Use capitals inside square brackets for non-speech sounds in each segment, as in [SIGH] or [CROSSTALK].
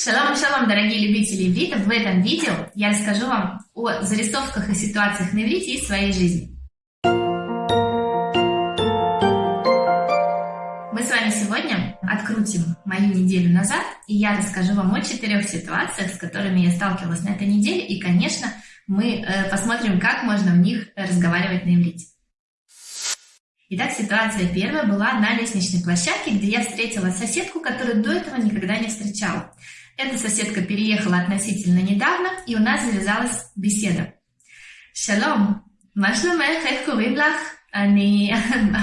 Шалом, шалом, дорогие любители иврита! В этом видео я расскажу вам о зарисовках и ситуациях на иврите из своей жизни. Мы с вами сегодня открутим мою неделю назад, и я расскажу вам о четырех ситуациях, с которыми я сталкивалась на этой неделе, и, конечно, мы э, посмотрим, как можно в них разговаривать на иврите. Итак, ситуация первая была на лестничной площадке, где я встретила соседку, которую до этого никогда не встречала. Эта соседка переехала относительно недавно, и у нас завязалась беседа. Шалом, מה שלומך? איך קוראים לך? אני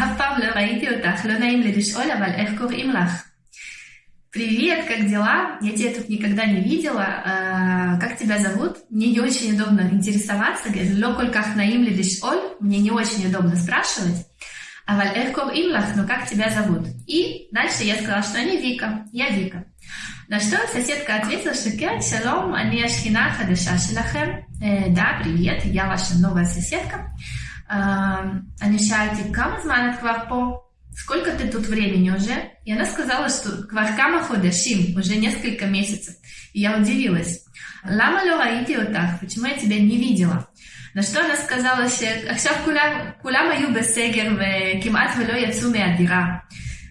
אף פעם לא ראיתי אותך, לא נעים לי לשאול, אבל איך קוראים לך? Привет, как дела? Я тебя тут никогда не видела. А, как тебя зовут? Мне не очень удобно интересоваться. Ло кольках наим ли оль? Мне не очень удобно спрашивать. А валь эх имлах, ну как тебя зовут? И дальше я сказала, что они Вика. Я Вика. На что соседка ответила, что «Кен, шалом, они ашхина хадаша шелахем». Э, да, привет, я ваша новая соседка. Они шальти, кама зманат кварпо? Сколько ты тут времени уже? И она сказала, что кваркама ходашим, уже несколько месяцев. И я удивилась. Лама ло раити отах, почему я тебя не видела? На что она сказала, что עכשיו כולם היו בסגר וכמעט ולא יצאו מהדירה.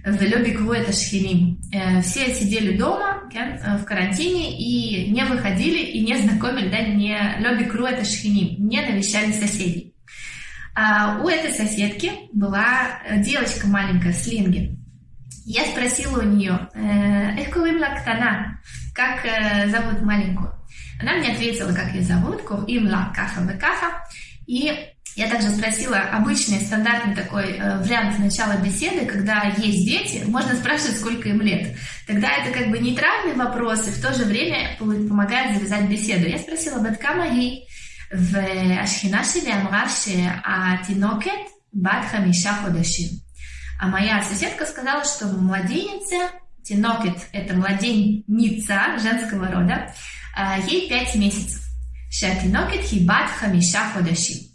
ולא ביקרו את השכנים. Все сидели дома כן, в карантине и не выходили и не знакомили, да, не לא бикру это шхиним, не навещали соседей. А у этой соседки была девочка маленькая с линги. Я спросила у нее, «Эх, курим лактана, как зовут маленькую? Она мне ответила, как ее зовут, курим ла каха каха. И я также спросила обычный стандартный такой э, вариант начала беседы, когда есть дети, можно спрашивать, сколько им лет. Тогда это как бы нейтральный вопрос и в то же время помогает завязать беседу. Я спросила батка ей в Ашхинаше ли Амраше а Тинокет Бат Хамиша А моя соседка сказала, что младенница, Тинокет – это младенница женского рода, а, ей 5 месяцев. Шатинокет Хибат Хамиша Ходашим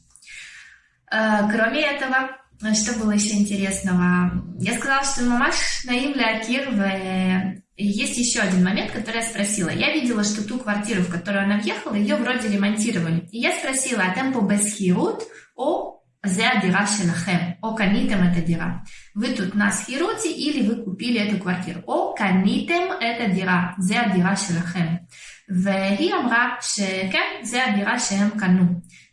а, кроме этого, что было еще интересного? Я сказала, что мамаш наивля Кирве. И есть еще один момент, который я спросила. Я видела, что ту квартиру, в которую она въехала, ее вроде ремонтировали. И я спросила, а темпо бесхирут о зе дира шенахем, о канитем это дира. Вы тут нас хируте или вы купили эту квартиру? О канитем это дира, зе дира шенахем. והיא אמרה שכן, זה הדירה שהם קנו.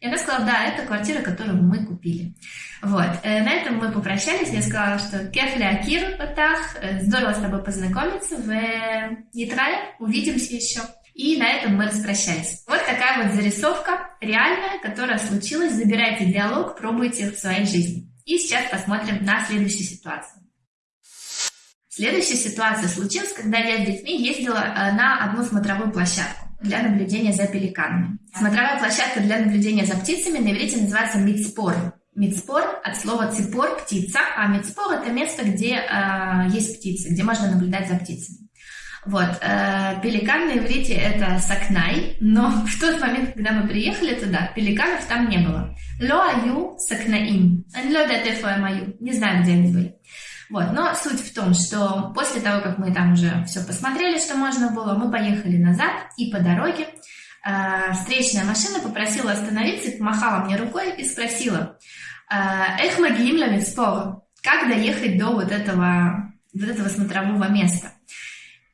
И она сказала, да, это квартира, которую мы купили. Вот. Э, на этом мы попрощались. Я сказала, что кефли акир так, э, здорово с тобой познакомиться. В Нитрале увидимся еще. И на этом мы распрощались. Вот такая вот зарисовка реальная, которая случилась. Забирайте диалог, пробуйте в своей жизни. И сейчас посмотрим на следующую ситуацию. Следующая ситуация случилась, когда я с детьми ездила э, на одну смотровую площадку для наблюдения за пеликанами. Смотровая площадка для наблюдения за птицами на иврите называется мицпор. Мицпор от слова ципор – птица, а мицпор – это место, где э, есть птицы, где можно наблюдать за птицами. Вот, э, пеликан на иврите – это сакнай, но [LAUGHS] в тот момент, когда мы приехали туда, пеликанов там не было. Ло аю сакнаим. Ло Не знаю, где они были. Вот, но суть в том, что после того, как мы там уже все посмотрели, что можно было, мы поехали назад, и по дороге э, встречная машина попросила остановиться, помахала мне рукой и спросила, «А, «Эх, магиим как доехать до вот этого, вот этого смотрового места?»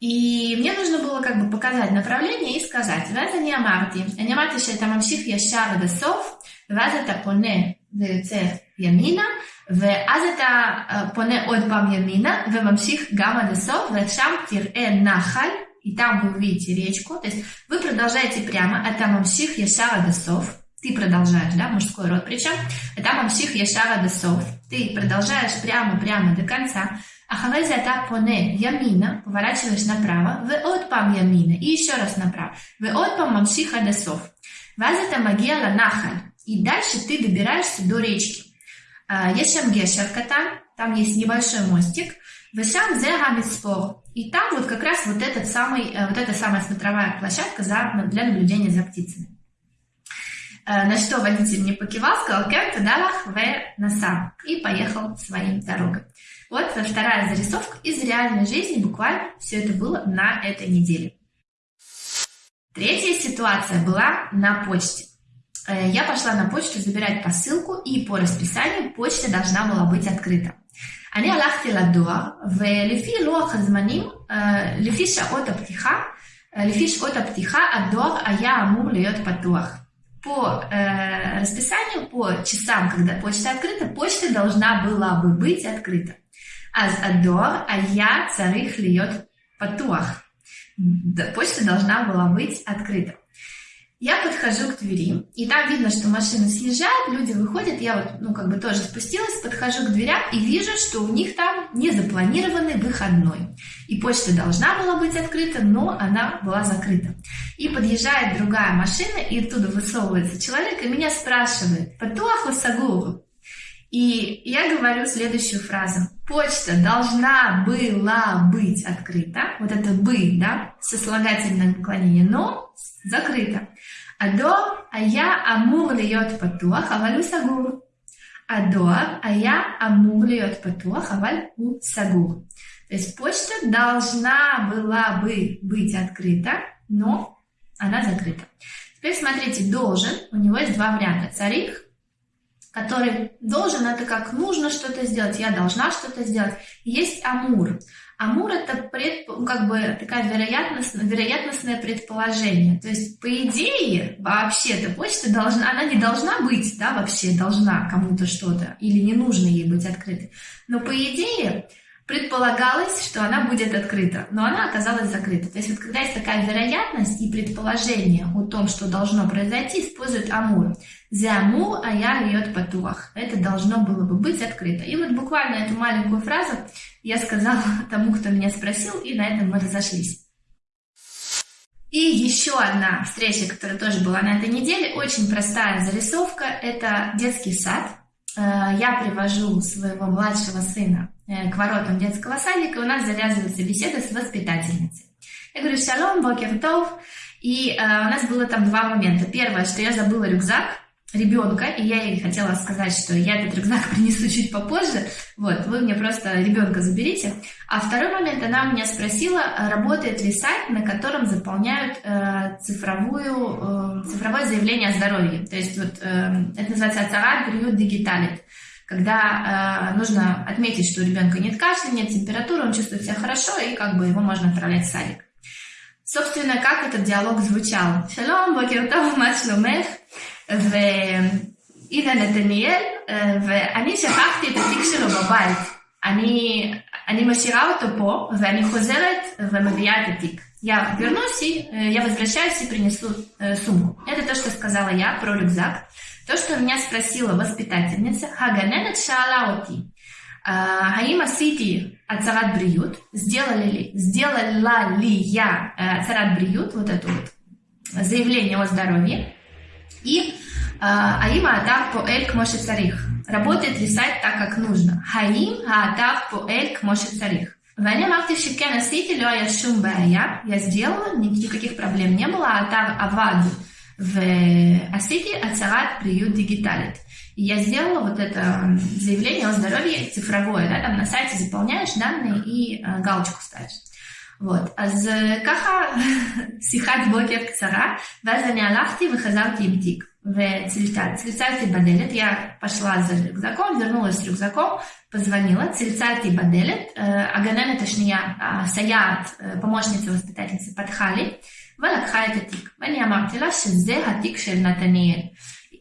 И мне нужно было как бы показать направление и сказать, Это не амарти, не амарти, что это мамших яшар десов, ваза тапоне, פונה ויוצא ימינה, ואז אתה פונה עוד פעם ימינה וממשיך גם עד הסוף, ושם תראה נחל, и там вы увидите речку, то есть вы продолжаете прямо, а там мамших яшар адасов, ты продолжаешь, да, мужской род причем, а там мамших яшар адасов, ты продолжаешь прямо-прямо до конца, а халезе это поне ямина, поворачиваешь направо, в отпам ямина, и еще раз направо, в отпам мамших адасов. Ваз это магия ланахаль, И дальше ты добираешься до речки. А, Ешем Гешеркатан, там есть небольшой мостик. Вешам Зе Гамитспор. И там вот как раз вот, этот самый, э, вот эта самая смотровая площадка за, ну, для наблюдения за птицами. Э, на что водитель не покивал, сказал «Кем далах в насам» и поехал своим дорогой. Вот вторая зарисовка из реальной жизни, буквально все это было на этой неделе. Третья ситуация была на почте. Э, я пошла на почту забирать посылку, и по расписанию почта должна была быть открыта. אני הלכתי לדואר, ולפי לוח הזמנים, לפי שעות הפתיחה, לפי שעות הפתיחה, הדואר היה אמור להיות פתוח. По э, расписанию, по часам, когда почта открыта, почта должна была бы быть открыта. אז הדואר היה צריך להיות פתוח. Почта должна была быть открыта. Я подхожу к двери, и там видно, что машины съезжают, люди выходят, я вот, ну, как бы тоже спустилась, подхожу к дверям и вижу, что у них там незапланированный выходной. И почта должна была быть открыта, но она была закрыта. И подъезжает другая машина, и оттуда высовывается человек, и меня спрашивает, «Патуаху сагуру?» И я говорю следующую фразу. Почта должна была быть открыта, вот это «бы», да, сослагательное наклонение «но» закрыто. Адор, а я амур льет патуах, аваль у сагур. Адор, а я амур льет патуах, аваль у сагур. То есть почта должна была бы быть открыта, но она закрыта. Теперь смотрите, должен, у него есть два варианта, царих который должен, это как нужно что-то сделать, я должна что-то сделать. Есть амур. Амур это пред, как бы такая вероятность, вероятностное предположение. То есть, по идее, вообще-то почта должна, она не должна быть, да, вообще должна кому-то что-то, или не нужно ей быть открытой. Но по идее, предполагалось, что она будет открыта, но она оказалась закрыта. То есть вот когда есть такая вероятность и предположение о том, что должно произойти, используют амур. Зяму а я льет патуах. Это должно было бы быть открыто. И вот буквально эту маленькую фразу я сказала [LAUGHS] тому, кто меня спросил, и на этом мы разошлись. И еще одна встреча, которая тоже была на этой неделе, очень простая зарисовка, это детский сад. Э, я привожу своего младшего сына Э, к воротам детского садика, у нас завязывается беседа с воспитательницей. Я говорю, шалом, бокертов. И э, у нас было там два момента. Первое, что я забыла рюкзак ребенка, и я ей хотела сказать, что я этот рюкзак [LAUGHS] принесу чуть попозже, вот, вы мне просто ребенка заберите. А второй момент, она у меня спросила, работает ли сайт, на котором заполняют э, цифровую, э, цифровое заявление о здоровье. То есть вот э, это называется «Ацарат Бриют Дигиталит» когда э, нужно отметить, что у ребенка нет кашля, нет температуры, он чувствует себя хорошо, и как бы его можно отправлять в садик. Собственно, как этот диалог звучал? Шалом, бокертов, мачлумех, ואילן נתניאל, ואני שכחתי את התיק שלו בבית. אני, אני משאירה אותו פה, ואני חוזרת ומביאה את התיק. Я вернусь и я возвращаюсь и принесу э, сумку. Это то, что сказала я про рюкзак. То, что меня спросила воспитательница, Хаганенет Шаалаоти, Хаим Асити Ацарат Бриют, сделали ли, сделала ли я Ацарат Бриют, вот это вот заявление о здоровье, и האם האתר פועל כמו שצריך? работает ли сайт так, как нужно? האם האתר פועל כמו שצריך? ואני אמרתי שכן עשיתי, לא היה שום בעיה, я сделала, никаких проблем не было, האתר עבד ועשיתי הצהרת בריאות דיגיטלית. Я сделала вот это заявление о здоровье цифровое, да, там на сайте заполняешь данные и э, галочку ставишь. Вот, Аз ככה [LAUGHS] сихат בוקר קצרה, ואז лахти выхазал וחזרתי עם וצלצלתי בדלת, я пошла за рюкзаком, вернулась с рюкзаком, позвонила, צלצלתי בדלת, הגננת השנייה, הסייעת, помощница воспитательницы, פתחה לי, ולקחה את התיק. ואני אמרתי לה שזה התיק של נתניאל.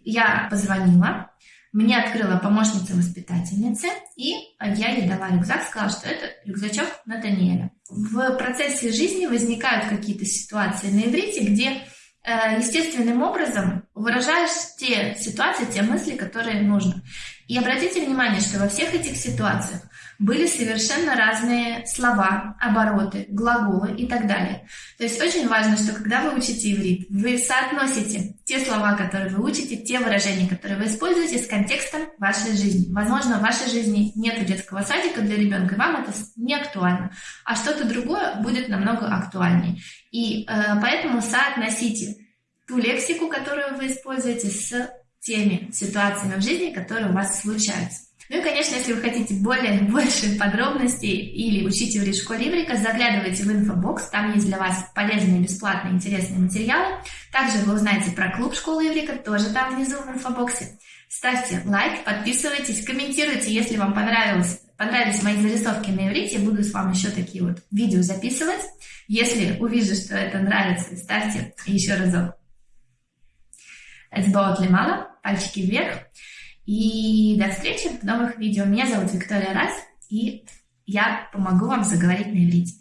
Я позвонила, мне открыла помощница воспитательницы, и я ей дала рюкзак, сказала, что это рюкзачок Натаниэля. В процессе жизни возникают какие-то ситуации на иврите, где Э, естественным образом выражаешь те ситуации, те мысли, которые нужно. И обратите внимание, что во всех этих ситуациях были совершенно разные слова, обороты, глаголы и так далее. То есть очень важно, что когда вы учите иврит, вы соотносите те слова, которые вы учите, те выражения, которые вы используете с контекстом вашей жизни. Возможно, в вашей жизни нет детского садика для ребенка, и вам это не актуально, а что-то другое будет намного актуальнее. И э, поэтому соотносите ту лексику, которую вы используете, с теми ситуациями в жизни, которые у вас случаются. Ну и, конечно, если вы хотите более [LAUGHS] больше подробностей или учить иврит в школе иврика, заглядывайте в инфобокс, там есть для вас полезные, бесплатные, интересные материалы. Также вы узнаете про клуб школы иврика, тоже там внизу в инфобоксе. Ставьте лайк, подписывайтесь, комментируйте, если вам понравилось, понравились мои зарисовки на иврите, буду с вами еще такие вот видео записывать. Если увижу, что это нравится, ставьте еще разок. Эцбаот лемала, пальчики вверх. И до встречи в новых видео. Меня зовут Виктория Раз, и я помогу вам заговорить на иврите.